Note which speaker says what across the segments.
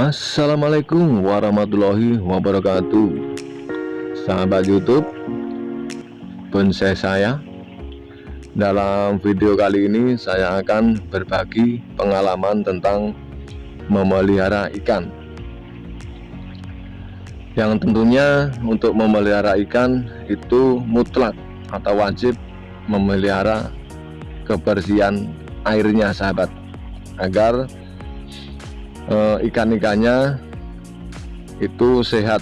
Speaker 1: Assalamualaikum warahmatullahi wabarakatuh. Sahabat youtube Bonsai saya. Dalam video kali ini saya akan berbagi pengalaman tentang memelihara ikan. Yang tentunya untuk memelihara ikan itu mutlak atau wajib memelihara kebersihan airnya sahabat. Agar eh, ikan-ikannya itu sehat.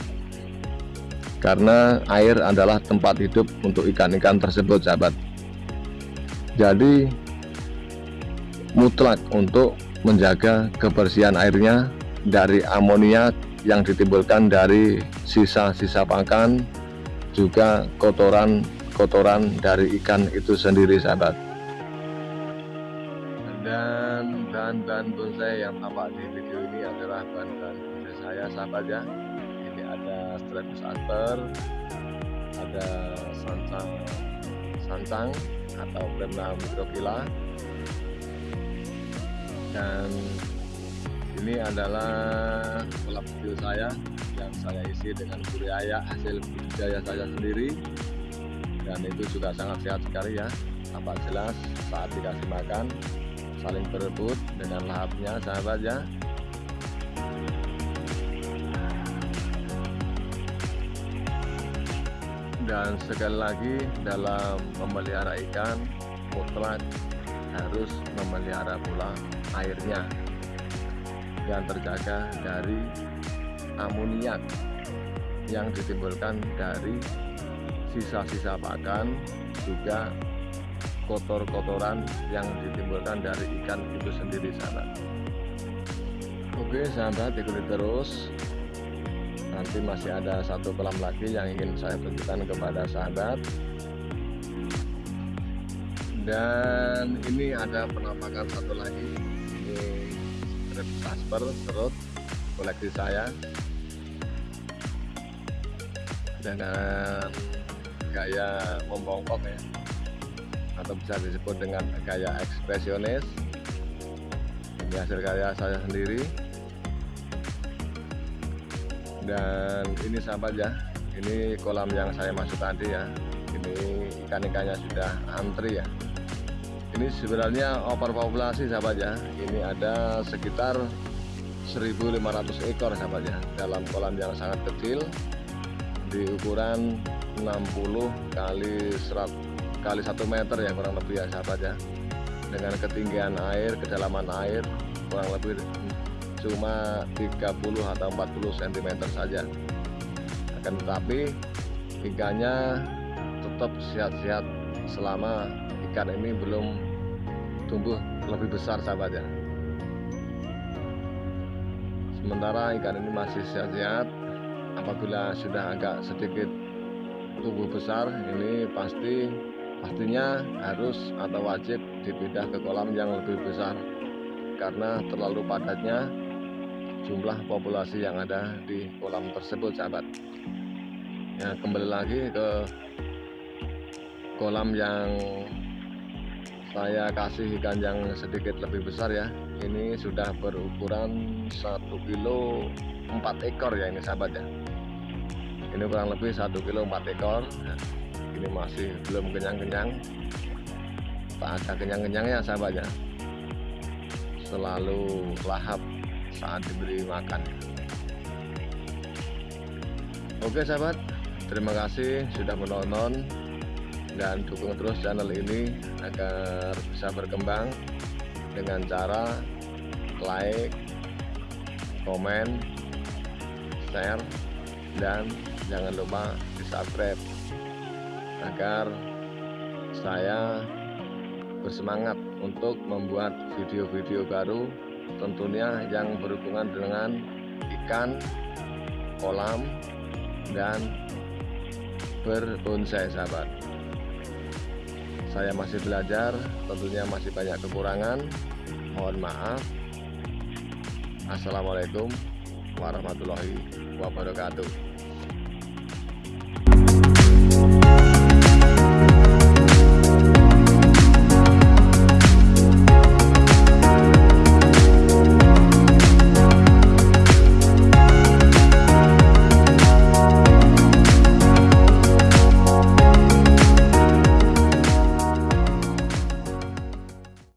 Speaker 1: Karena air adalah tempat hidup untuk ikan-ikan tersebut sahabat. Jadi mutlak untuk menjaga kebersihan airnya dari amonia yang ditimbulkan dari sisa-sisa pakan juga kotoran-kotoran dari ikan itu sendiri sahabat dan bahan-bahan bonsai yang tampak di video ini adalah bahan-bahan bonsai saya. Sahabat ya ini ada Strepus asper ada sancang sancang atau Bremna microphylla dan ini adalah kolam video saya yang saya isi dengan budidaya hasil budidaya saya sendiri. Dan itu juga sangat sehat sekali ya tampak jelas saat dikasih makan saling berebut dengan lahapnya sahabat ya. Dan sekali lagi dalam memelihara ikan mutlak harus memelihara pula airnya. Yang terjaga dari amoniak yang ditimbulkan dari sisa-sisa pakan juga kotor-kotoran yang ditimbulkan dari ikan itu sendiri sahabat. Oke sahabat ikuti terus. Nanti masih ada satu kolam lagi yang ingin saya tunjukkan kepada sahabat. Dan ini ada penampakan satu lagi. Ini strip casper serut koleksi saya. Dengan gaya membongkok ya atau bisa disebut dengan gaya ekspresionis. Ini hasil karya saya sendiri. Dan ini sahabat ya ini kolam yang saya masuk tadi ya. Ini ikan-ikannya sudah antri ya. Ini sebenarnya overpopulasi sahabat ya. Ini ada sekitar 1500 ekor sahabat ya dalam kolam yang sangat kecil. Di ukuran 60 kali 100 kali satu meter ya kurang lebih ya sahabat ya. Dengan ketinggian air kedalaman air kurang lebih cuma 30 atau 40 cm saja. Akan tetapi ikannya tetap sehat-sehat selama ikan ini belum tumbuh lebih besar sahabat ya. Sementara ikan ini masih sehat-sehat apabila sudah agak sedikit tumbuh besar ini pasti pastinya harus atau wajib dipindah ke kolam yang lebih besar karena terlalu padatnya jumlah populasi yang ada di kolam tersebut sahabat. Ya kembali lagi ke kolam yang saya kasih ikan yang sedikit lebih besar ya. Ini sudah berukuran 1 kilo 4 ekor ya ini sahabat ya ini kurang lebih 1 kilo 4 ekor. Ini masih belum kenyang-kenyang. Tak ada kenyang-kenyangnya sahabatnya selalu lahap saat diberi makan. Oke sahabat. Terima kasih sudah menonton dan dukung terus channel ini agar bisa berkembang dengan cara like komen share dan jangan lupa di subscribe agar saya bersemangat untuk membuat video-video baru tentunya yang berhubungan dengan ikan kolam dan berbonsai sahabat. Saya masih belajar tentunya masih banyak kekurangan. Mohon maaf. Assalamualaikum warahmatullahi wabarakatuh